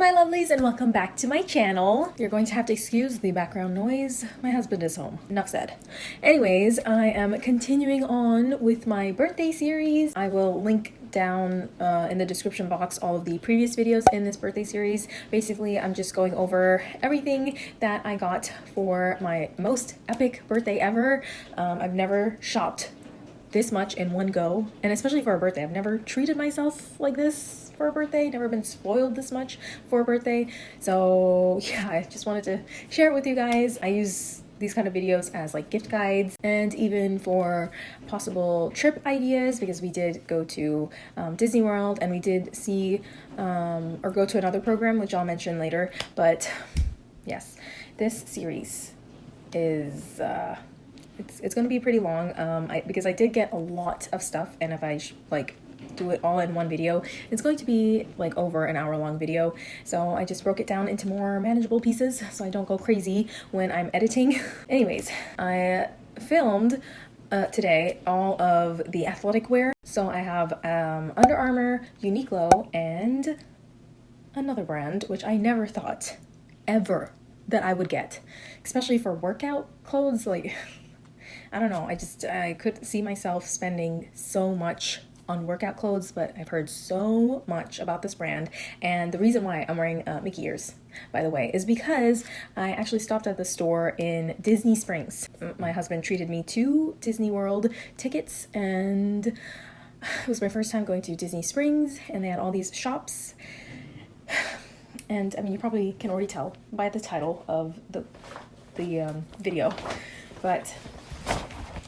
my lovelies and welcome back to my channel. You're going to have to excuse the background noise. My husband is home. Enough said. Anyways, I am continuing on with my birthday series. I will link down uh, in the description box all of the previous videos in this birthday series. Basically, I'm just going over everything that I got for my most epic birthday ever. Um, I've never shopped this much in one go, and especially for a birthday. I've never treated myself like this for a birthday, never been spoiled this much for a birthday. So yeah, I just wanted to share it with you guys. I use these kind of videos as like gift guides and even for possible trip ideas because we did go to um, Disney World and we did see um, or go to another program which I'll mention later but yes this series is uh, it's, it's going to be pretty long um, I, because I did get a lot of stuff and if I like do it all in one video. It's going to be like over an hour long video. So I just broke it down into more manageable pieces so I don't go crazy when I'm editing. Anyways I filmed uh, today all of the athletic wear. So I have um, Under Armour, Uniqlo and another brand which I never thought ever that I would get especially for workout clothes. Like I don't know. I just I could see myself spending so much on workout clothes, but I've heard so much about this brand. And the reason why I'm wearing uh, Mickey ears, by the way, is because I actually stopped at the store in Disney Springs. My husband treated me to Disney World tickets, and it was my first time going to Disney Springs, and they had all these shops. And I mean, you probably can already tell by the title of the the um, video, but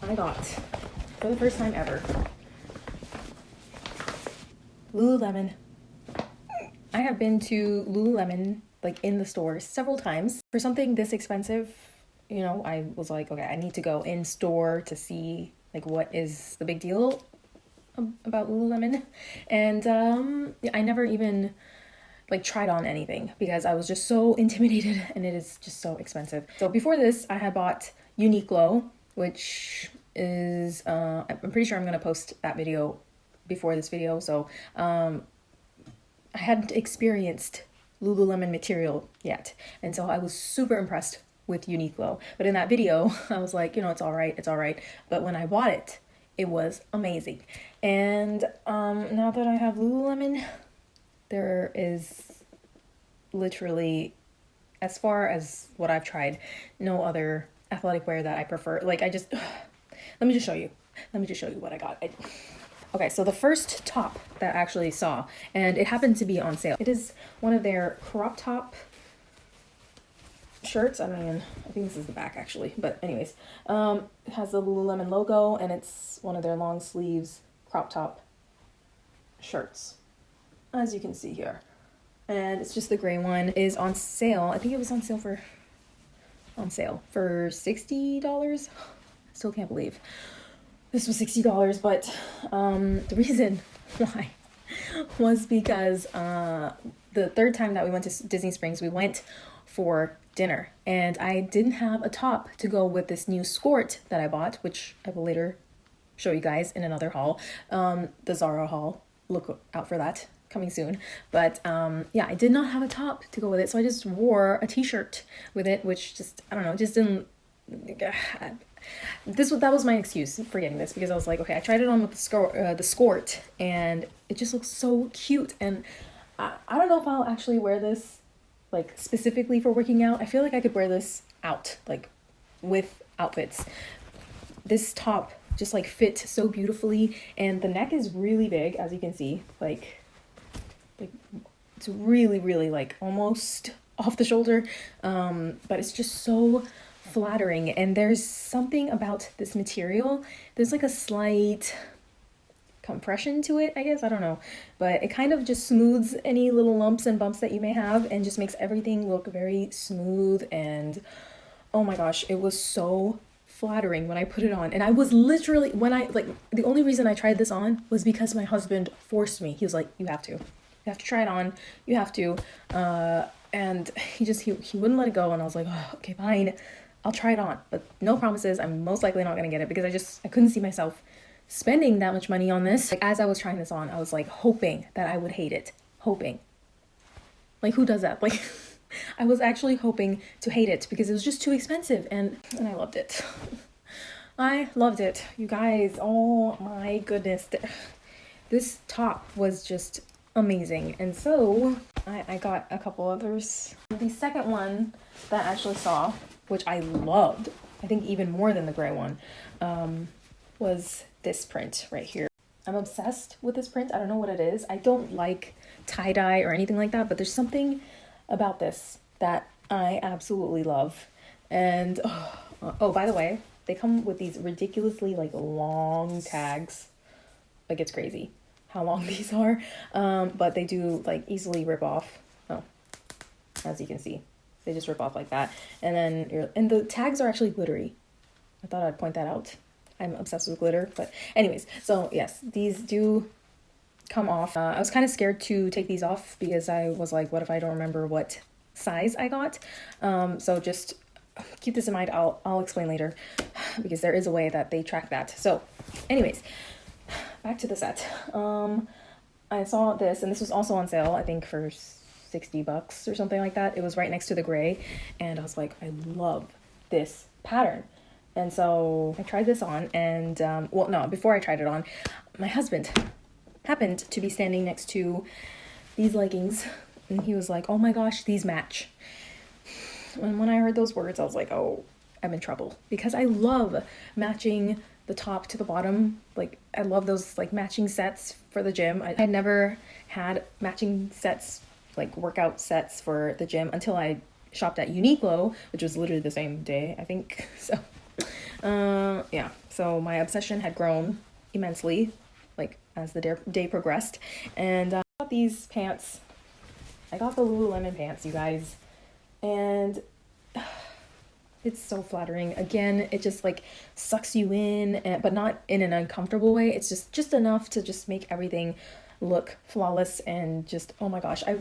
I got for the first time ever Lululemon. I have been to Lululemon like in the store several times. For something this expensive, you know, I was like, okay, I need to go in store to see like what is the big deal about Lululemon. And um I never even like tried on anything because I was just so intimidated and it is just so expensive. So before this, I had bought Uniqlo, which is uh I'm pretty sure I'm going to post that video before this video, so um, I hadn't experienced Lululemon material yet, and so I was super impressed with Uniqlo. But in that video, I was like, you know, it's all right, it's all right. But when I bought it, it was amazing. And um, now that I have Lululemon, there is literally, as far as what I've tried, no other athletic wear that I prefer. Like I just, let me just show you. Let me just show you what I got. I, Okay, so the first top that I actually saw, and it happened to be on sale. It is one of their crop top shirts. I mean, I think this is the back actually, but anyways, um, it has the Lululemon logo, and it's one of their long sleeves crop top shirts, as you can see here. And it's just the gray one is on sale. I think it was on sale for on sale for $60. Still can't believe this was $60, but um, the reason why was because uh, the third time that we went to Disney Springs, we went for dinner and I didn't have a top to go with this new skirt that I bought, which I will later show you guys in another haul, um, the Zara haul. Look out for that coming soon. But um, yeah, I did not have a top to go with it, so I just wore a t-shirt with it, which just, I don't know, just didn't this was that was my excuse for getting this because I was like, okay, I tried it on with the skirt, uh, the skirt, and it just looks so cute. And I, I don't know if I'll actually wear this like specifically for working out. I feel like I could wear this out like with outfits. This top just like fit so beautifully, and the neck is really big, as you can see. Like, like it's really, really like almost off the shoulder, um, but it's just so flattering and there's something about this material there's like a slight compression to it i guess i don't know but it kind of just smooths any little lumps and bumps that you may have and just makes everything look very smooth and oh my gosh it was so flattering when i put it on. And i was literally when i like the only reason i tried this on was because my husband forced me. He was like you have to. You have to try it on. You have to. Uh and he just he, he wouldn't let it go and i was like oh, okay fine I'll try it on, but no promises. I'm most likely not gonna get it because I just I couldn't see myself spending that much money on this. Like as I was trying this on, I was like hoping that I would hate it, hoping. Like who does that? Like I was actually hoping to hate it because it was just too expensive and and I loved it. I loved it. You guys, oh my goodness. This top was just amazing. And so I, I got a couple others. The second one that I actually saw, which I loved, I think even more than the gray one, um, was this print right here. I'm obsessed with this print. I don't know what it is. I don't like tie-dye or anything like that, but there's something about this that I absolutely love. And oh, oh, by the way, they come with these ridiculously like long tags. Like it's crazy how long these are. Um, but they do like easily rip off. Oh, as you can see, they just rip off like that. And then you're, and the tags are actually glittery. I thought I'd point that out. I'm obsessed with glitter, but anyways, so yes, these do come off. Uh, I was kind of scared to take these off because I was like, what if I don't remember what size I got? Um, so just keep this in mind. I'll, I'll explain later because there is a way that they track that. So anyways, back to the set. Um, I saw this and this was also on sale, I think for 60 bucks or something like that. It was right next to the gray and I was like, I love this pattern. And so I tried this on and, um, well, no, before I tried it on, my husband happened to be standing next to these leggings and he was like, oh my gosh, these match. And when I heard those words, I was like, oh, I'm in trouble because I love matching the top to the bottom. Like I love those like matching sets for the gym. I had never had matching sets, like workout sets for the gym until I shopped at Uniqlo, which was literally the same day, I think. So, uh, yeah. So my obsession had grown immensely, like as the day, progressed. And uh, I got these pants. I got the Lululemon pants, you guys. And it's so flattering. Again, it just like sucks you in, eh, but not in an uncomfortable way. It's just just enough to just make everything look flawless and just oh my gosh, I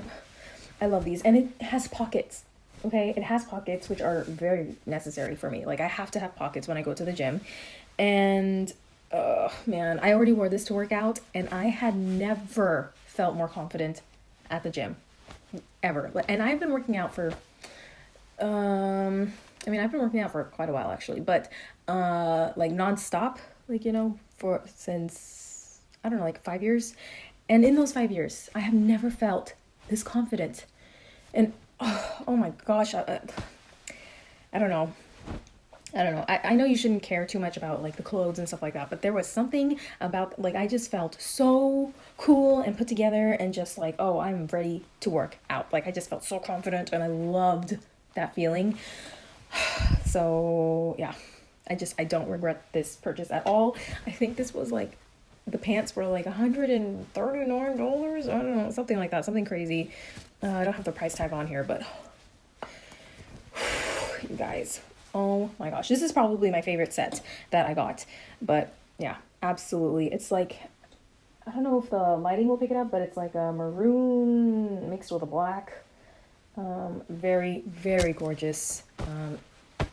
I love these. And it has pockets. Okay, it has pockets which are very necessary for me. Like I have to have pockets when I go to the gym. And oh man, I already wore this to work out and I had never felt more confident at the gym ever. And I've been working out for um I mean, I've been working out for quite a while actually, but uh, like nonstop, like you know, for since I don't know, like five years, and in those five years, I have never felt this confident, and oh, oh my gosh, I, I don't know. I don't know. I, I know you shouldn't care too much about like the clothes and stuff like that, but there was something about like I just felt so cool and put together and just like, oh, I'm ready to work out. Like I just felt so confident and I loved that feeling. so yeah, I just I don't regret this purchase at all. I think this was like the pants were like $139 i don't know something like that something crazy. Uh, i don't have the price tag on here but you guys. Oh my gosh this is probably my favorite set that i got but yeah absolutely. It's like i don't know if the lighting will pick it up but it's like a maroon mixed with a black. Um, very very gorgeous. Um,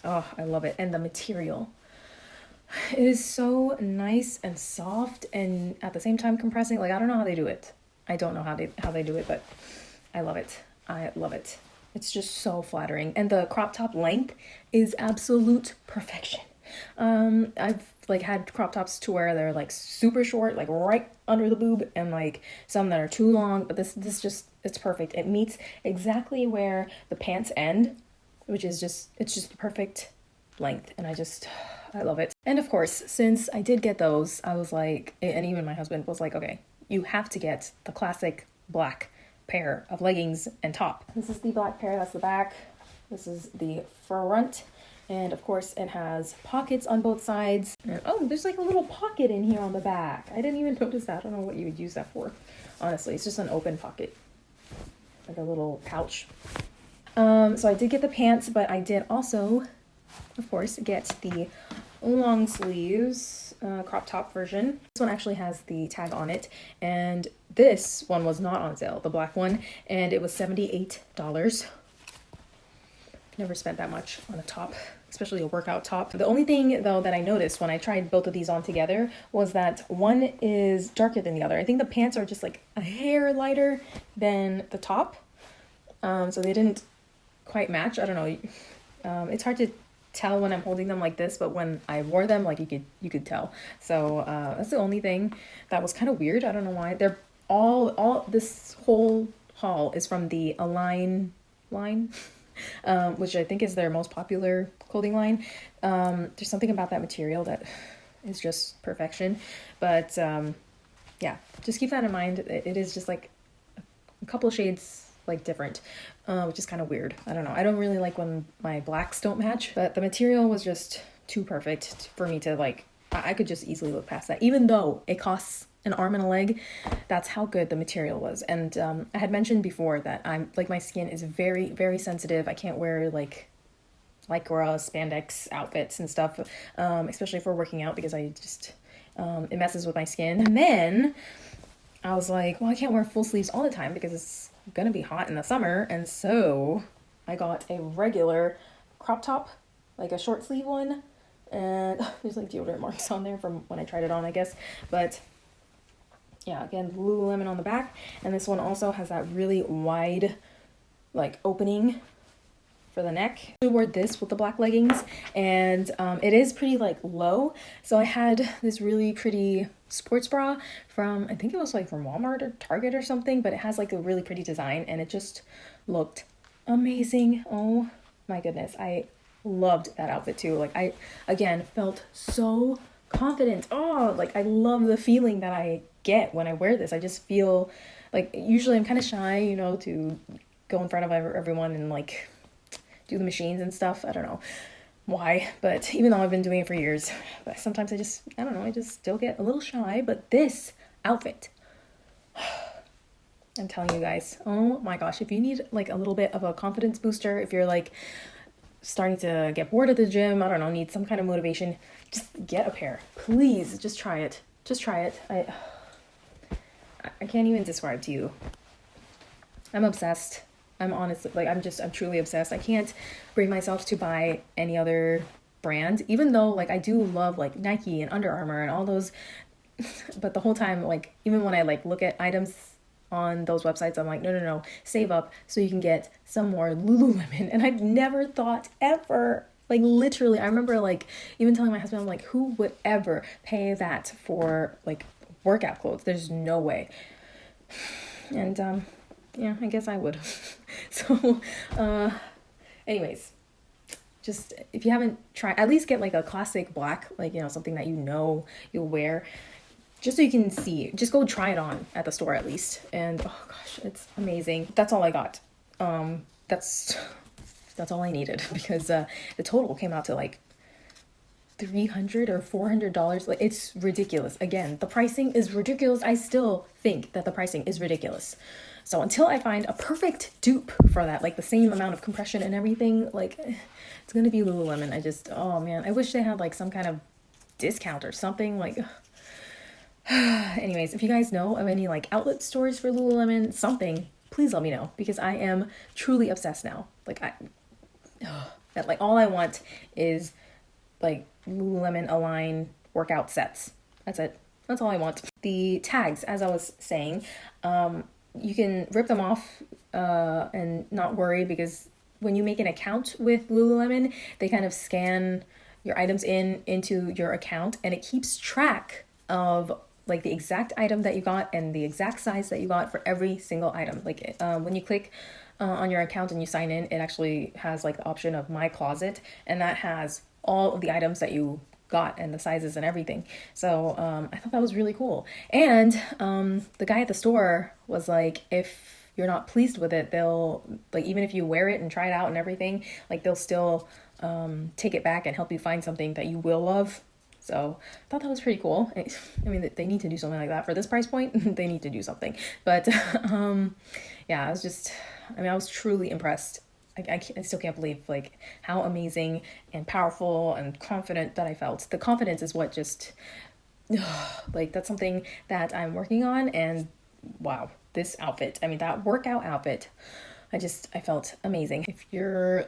Oh, I love it. And the material. It is so nice and soft and at the same time compressing. Like I don't know how they do it. I don't know how they how they do it, but I love it. I love it. It's just so flattering. And the crop top length is absolute perfection. Um I've like had crop tops to where they're like super short, like right under the boob, and like some that are too long, but this this just it's perfect. It meets exactly where the pants end which is just it's just the perfect length and I just I love it. And of course, since I did get those, I was like and even my husband was like, "Okay, you have to get the classic black pair of leggings and top." This is the black pair, that's the back. This is the front. And of course, it has pockets on both sides. And, oh, there's like a little pocket in here on the back. I didn't even notice that. I don't know what you would use that for. Honestly, it's just an open pocket. Like a little pouch um, so I did get the pants, but I did also, of course, get the long sleeves uh, crop top version. This one actually has the tag on it, and this one was not on sale, the black one, and it was $78. Never spent that much on a top, especially a workout top. The only thing though that I noticed when I tried both of these on together was that one is darker than the other. I think the pants are just like a hair lighter than the top Um, so they didn't quite match. I don't know. Um, it's hard to tell when I'm holding them like this, but when I wore them, like you could you could tell. So uh, that's the only thing that was kind of weird. I don't know why. They're all all this whole haul is from the Align line, um, which I think is their most popular clothing line. Um, there's something about that material that is just perfection. But um, yeah, just keep that in mind. It is just like a couple shades like different, uh, which is kind of weird. I don't know. I don't really like when my blacks don't match, but the material was just too perfect for me to like. I could just easily look past that, even though it costs an arm and a leg. That's how good the material was. And um, I had mentioned before that I'm like my skin is very very sensitive. I can't wear like lycra spandex outfits and stuff, um, especially for working out because I just um, it messes with my skin. And then I was like, well, I can't wear full sleeves all the time because it's gonna be hot in the summer, and so I got a regular crop top, like a short sleeve one, and there's like deodorant marks on there from when I tried it on, I guess, but yeah, again, Lululemon on the back, and this one also has that really wide, like opening for the neck. I wore this with the black leggings, and um, it is pretty like low, so I had this really pretty sports bra from I think it was like from Walmart or Target or something, but it has like a really pretty design and it just looked amazing. Oh my goodness. I loved that outfit too. Like I again felt so confident. Oh, like I love the feeling that I get when I wear this. I just feel like usually I'm kind of shy, you know, to go in front of everyone and like do the machines and stuff. I don't know why, but even though I've been doing it for years, but sometimes I just, I don't know, I just still get a little shy. But this outfit, I'm telling you guys, oh my gosh, if you need like a little bit of a confidence booster, if you're like starting to get bored at the gym, I don't know, need some kind of motivation, just get a pair. Please, just try it. Just try it. I, I can't even describe to you. I'm obsessed. I'm honestly like I'm just I'm truly obsessed. I can't bring myself to buy any other brand, even though like I do love like Nike and Under Armour and all those. but the whole time, like even when I like look at items on those websites, I'm like, no, no, no, save up so you can get some more Lululemon. And I've never thought ever like literally, I remember like even telling my husband, I'm like, who would ever pay that for like workout clothes? There's no way. And um, yeah, I guess I would. so, uh, anyways, just if you haven't tried, at least get like a classic black, like, you know, something that you know you'll wear, just so you can see. Just go try it on at the store at least. And oh gosh, it's amazing. That's all I got. Um, that's that's all I needed because uh, the total came out to like 300 or 400 dollars like it's ridiculous again the pricing is ridiculous i still think that the pricing is ridiculous so until I find a perfect dupe for that, like the same amount of compression and everything, like it's gonna be Lululemon. I just, oh man, I wish they had like some kind of discount or something. Like, anyways, if you guys know of any like outlet stores for Lululemon, something, please let me know because I am truly obsessed now. Like I, that like all I want is like Lululemon Align workout sets. That's it. That's all I want. The tags, as I was saying, um, you can rip them off uh, and not worry because when you make an account with Lululemon, they kind of scan your items in into your account and it keeps track of like the exact item that you got and the exact size that you got for every single item. Like uh, when you click uh, on your account and you sign in, it actually has like the option of my closet and that has all of the items that you got and the sizes and everything. So um, I thought that was really cool. And um, the guy at the store was like, if you're not pleased with it, they'll like even if you wear it and try it out and everything, like they'll still um, take it back and help you find something that you will love. So I thought that was pretty cool. I mean, they need to do something like that for this price point. they need to do something. But um, yeah, I was just, I mean, I was truly impressed I, I, I still can't believe like how amazing and powerful and confident that I felt. The confidence is what just like that's something that I'm working on and wow, this outfit. I mean that workout outfit. I just I felt amazing. If you're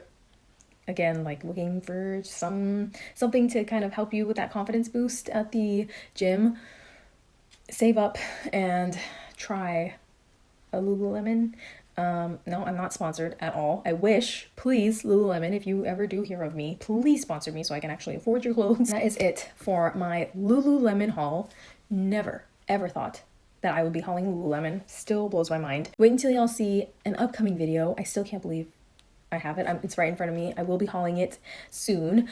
again like looking for some something to kind of help you with that confidence boost at the gym, save up and try a Lululemon Um, no, I'm not sponsored at all. I wish, please, Lululemon, if you ever do hear of me, please sponsor me so I can actually afford your clothes. That is it for my Lululemon haul. Never, ever thought that I would be hauling Lululemon. Still blows my mind. Wait until y'all see an upcoming video. I still can't believe I have it. I'm, it's right in front of me. I will be hauling it soon.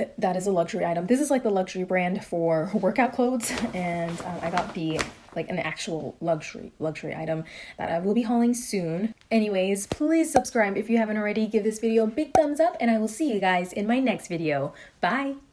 Uh, that is a luxury item. This is like the luxury brand for workout clothes, and um, I got the like an actual luxury luxury item that I will be hauling soon. Anyways, please subscribe if you haven't already. Give this video a big thumbs up, and I will see you guys in my next video. Bye!